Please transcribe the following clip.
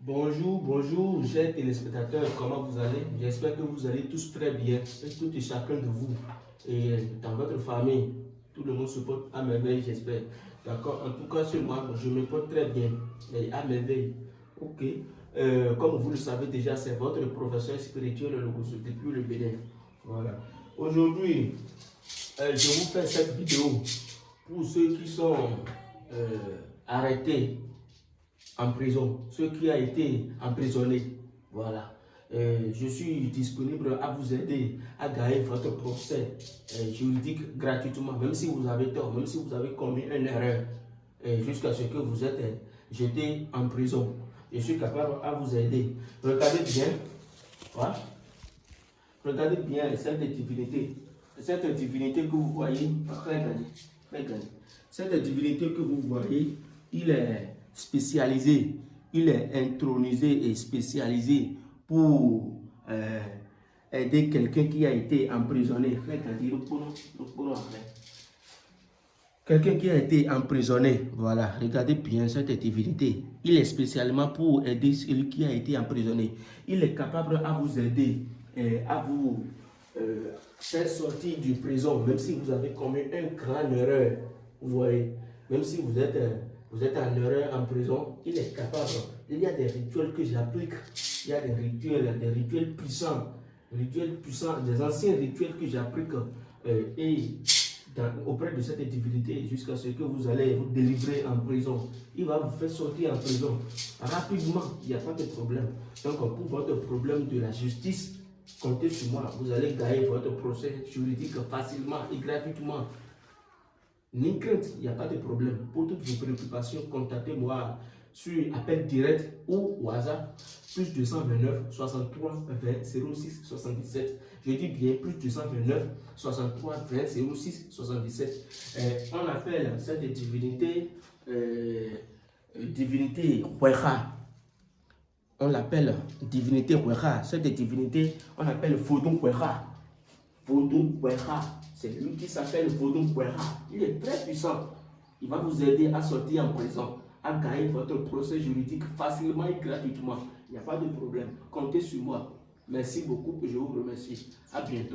Bonjour, bonjour, chers téléspectateurs, comment vous allez? J'espère que vous allez tous très bien, et tout et chacun de vous, et dans votre famille, tout le monde se porte à merveille, j'espère. D'accord En tout cas, chez moi, je me porte très bien, et à merveille. Ok euh, Comme vous le savez déjà, c'est votre professeur spirituel, le depuis le Bénin. Voilà. Aujourd'hui, euh, je vous fais cette vidéo pour ceux qui sont euh, arrêtés en prison, ceux qui ont été emprisonnés. Voilà. Euh, je suis disponible à vous aider à gagner votre procès euh, juridique gratuitement, même si vous avez tort, même si vous avez commis une erreur, euh, jusqu'à ce que vous êtes jeté en prison. Je suis capable à vous aider. Regardez bien. Voilà. Regardez bien cette divinité. Cette divinité que vous voyez, regardez, Cette divinité que vous voyez, il est spécialisé, il est intronisé et spécialisé pour euh, aider quelqu'un qui a été emprisonné. Quelqu'un qui a été emprisonné, voilà, regardez bien cette divinité. Il est spécialement pour aider celui qui a été emprisonné. Il est capable à vous aider, et à vous euh, faire sortir du prison, même si vous avez commis une grande erreur. Vous voyez, même si vous êtes... Euh, vous êtes en erreur en prison, il est capable. Il y a des rituels que j'applique. Il y a des rituels, des rituels puissants, rituels puissants, des anciens rituels que j'applique euh, et auprès de cette divinité jusqu'à ce que vous allez vous délivrer en prison. Il va vous faire sortir en prison rapidement. Il n'y a pas de problème. Donc pour votre problème de la justice, comptez sur moi. Vous allez gagner votre procès juridique facilement et gratuitement. Ni crainte, il n'y a pas de problème. Pour toutes vos préoccupations, contactez-moi sur appel direct ou au hasard, plus 229 63 20 06 77. Je dis bien plus 229 63 20 06 77. on appelle cette divinité euh, divinité Hueha. On l'appelle divinité Hueha. Cette divinité, on l'appelle Vodun Hueha. Vodun Hueha. C'est lui qui s'appelle Vodun Kwera. Il est très puissant. Il va vous aider à sortir en prison, à gagner votre procès juridique facilement et gratuitement. Il n'y a pas de problème. Comptez sur moi. Merci beaucoup je vous remercie. À bientôt.